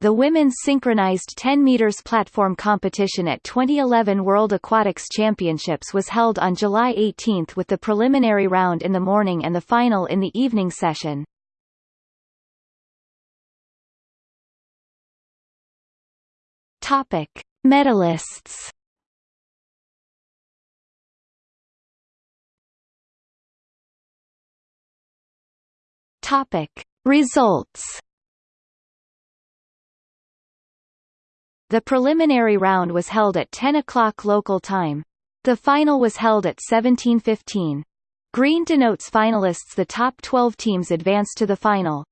The women's synchronized 10 meters platform competition at 2011 World Aquatics Championships was held on July 18 with the preliminary round in the morning and the final in the evening session. Topic: Medalists. Topic: Results. The preliminary round was held at 10 o'clock local time. The final was held at 1715. Green denotes finalists The top 12 teams advance to the final.